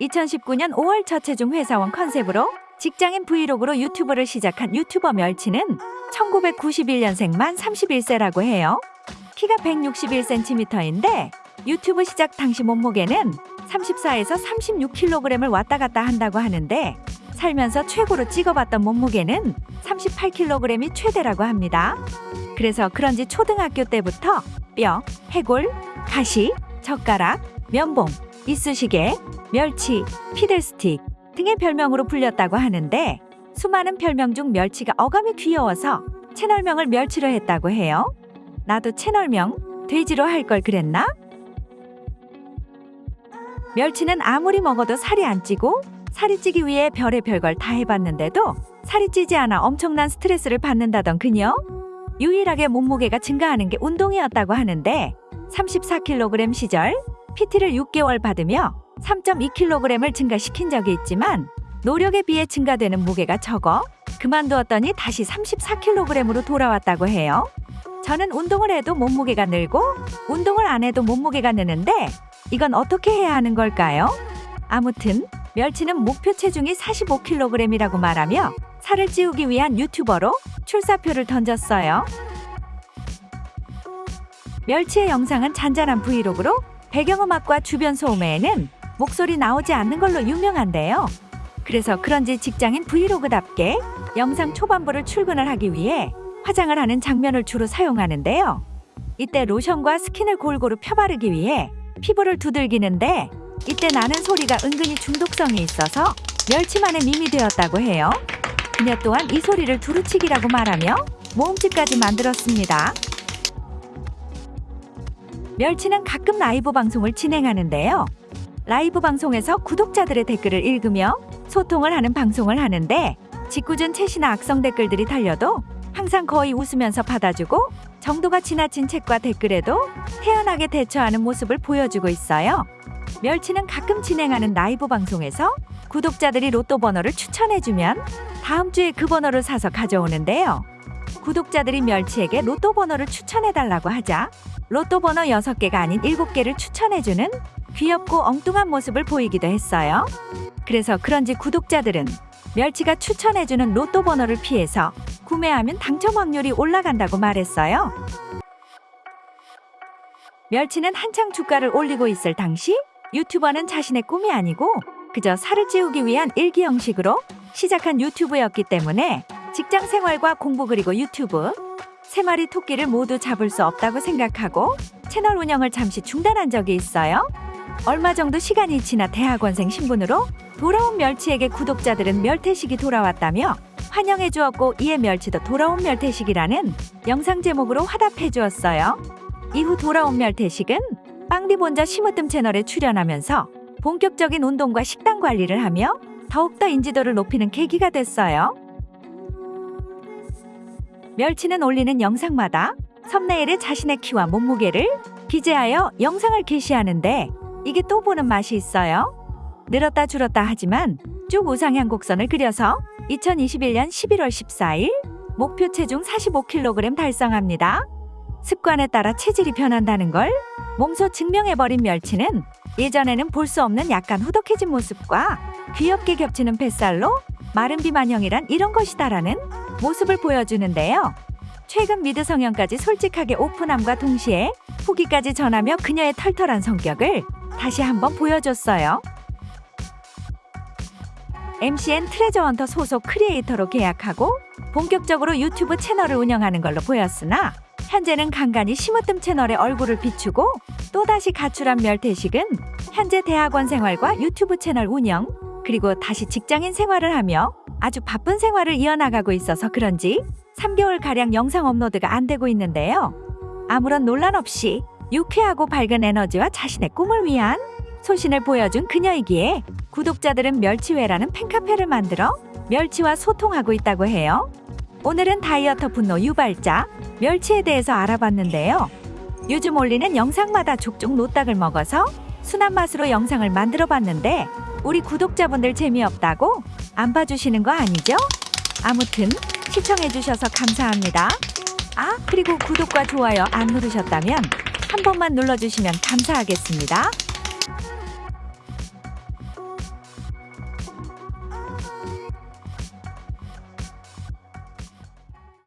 2019년 5월 저체중 회사원 컨셉으로 직장인 브이로그로 유튜브를 시작한 유튜버 멸치는 1991년생 만 31세라고 해요. 키가 161cm인데 유튜브 시작 당시 몸무게는 34에서 36kg을 왔다 갔다 한다고 하는데 살면서 최고로 찍어봤던 몸무게는 38kg이 최대라고 합니다. 그래서 그런지 초등학교 때부터 뼈, 해골, 가시, 젓가락, 면봉, 이쑤시개, 멸치, 피들스틱 등의 별명으로 불렸다고 하는데 수많은 별명 중 멸치가 어감이 귀여워서 채널명을 멸치로 했다고 해요. 나도 채널명 돼지로 할 걸 그랬나? 멸치는 아무리 먹어도 살이 안 찌고 살이 찌기 위해 별의 별걸 다 해봤는데도 살이 찌지 않아 엄청난 스트레스를 받는다던 그녀. 유일하게 몸무게가 증가하는 게 운동이었다고 하는데 34kg 시절 PT를 6개월 받으며 3.2kg을 증가시킨 적이 있지만 노력에 비해 증가되는 무게가 적어 그만두었더니 다시 34kg으로 돌아왔다고 해요. 저는 운동을 해도 몸무게가 늘고 운동을 안 해도 몸무게가 느는데 이건 어떻게 해야 하는 걸까요? 아무튼 멸치는 목표 체중이 45kg이라고 말하며 살을 찌우기 위한 유튜버로 출사표를 던졌어요. 멸치의 영상은 잔잔한 브이로그로 배경음악과 주변 소음에는 목소리 나오지 않는 걸로 유명한데요. 그래서 그런지 직장인 브이로그답게 영상 초반부를 출근을 하기 위해 화장을 하는 장면을 주로 사용하는데요. 이때 로션과 스킨을 골고루 펴바르기 위해 피부를 두들기는데 이때 나는 소리가 은근히 중독성이 있어서 멸치만의 밈이 되었다고 해요. 그녀 또한 이 소리를 두루치기라고 말하며 모음집까지 만들었습니다. 멸치는 가끔 라이브 방송을 진행하는데요. 라이브 방송에서 구독자들의 댓글을 읽으며 소통을 하는 방송을 하는데 짓궂은 채시나 악성 댓글들이 달려도 항상 거의 웃으면서 받아주고 정도가 지나친 책과 댓글에도 태연하게 대처하는 모습을 보여주고 있어요. 멸치는 가끔 진행하는 라이브 방송에서 구독자들이 로또 번호를 추천해주면 다음 주에 그 번호를 사서 가져오는데요. 구독자들이 멸치에게 로또 번호를 추천해달라고 하자 로또 번호 6개가 아닌 7개를 추천해주는 귀엽고 엉뚱한 모습을 보이기도 했어요. 그래서 그런지 구독자들은 멸치가 추천해주는 로또 번호를 피해서 구매하면 당첨 확률이 올라간다고 말했어요. 멸치는 한창 주가를 올리고 있을 당시 유튜버는 자신의 꿈이 아니고 그저 살을 찌우기 위한 일기 형식으로 시작한 유튜브였기 때문에 직장 생활과 공부 그리고 유튜브 세 마리 토끼를 모두 잡을 수 없다고 생각하고 채널 운영을 잠시 중단한 적이 있어요. 얼마 정도 시간이 지나 대학원생 신분으로 돌아온 멸치에게 구독자들은 멸태식이 돌아왔다며 환영해 주었고 이에 멸치도 돌아온 멸태식이라는 영상 제목으로 화답해 주었어요. 이후 돌아온 멸태식은 빵디본자 심으뜸 채널에 출연하면서 본격적인 운동과 식단 관리를 하며 더욱더 인지도를 높이는 계기가 됐어요. 멸치는 올리는 영상마다 섭네일에 자신의 키와 몸무게를 기재하여 영상을 게시하는데 이게 또 보는 맛이 있어요. 늘었다 줄었다 하지만 쭉 우상향 곡선을 그려서 2021년 11월 14일 목표 체중 45kg 달성합니다. 습관에 따라 체질이 변한다는 걸 몸소 증명해버린 멸치는 예전에는 볼 수 없는 약간 후덕해진 모습과 귀엽게 겹치는 뱃살로 마른 비만형이란 이런 것이다라는 모습을 보여주는데요. 최근 미드 성형까지 솔직하게 오픈함과 동시에 후기까지 전하며 그녀의 털털한 성격을 다시 한번 보여줬어요. MCN 트레저 헌터 소속 크리에이터로 계약하고 본격적으로 유튜브 채널을 운영하는 걸로 보였으나 현재는 간간히 심으뜸 채널에 얼굴을 비추고 또다시 가출한 멸태식은 현재 대학원 생활과 유튜브 채널 운영 그리고 다시 직장인 생활을 하며 아주 바쁜 생활을 이어나가고 있어서 그런지 3개월가량 영상 업로드가 안 되고 있는데요. 아무런 논란 없이 유쾌하고 밝은 에너지와 자신의 꿈을 위한 소신을 보여준 그녀이기에 구독자들은 멸치회라는 팬카페를 만들어 멸치와 소통하고 있다고 해요. 오늘은 다이어터 분노 유발자 멸치에 대해서 알아봤는데요. 요즘 올리는 영상마다 족족 노딱을 먹어서 순한 맛으로 영상을 만들어 봤는데 우리 구독자분들 재미없다고 안 봐주시는 거 아니죠? 아무튼 시청해주셔서 감사합니다. 아, 그리고 구독과 좋아요 안 누르셨다면 한 번만 눌러주시면 감사하겠습니다.